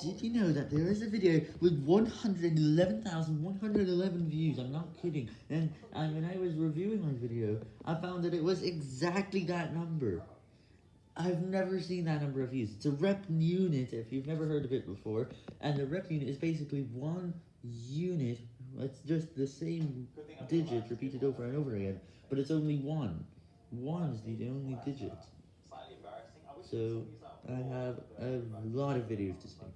Did you know that there is a video with 111,111 views? I'm not kidding. And, and when I was reviewing my video, I found that it was exactly that number. I've never seen that number of views. It's a repunit, if you've never heard of it before. And the repunit is basically one unit. It's just the same digit repeated over and over again. But it's only one. One is the only digit. So, I have a lot of videos to speak.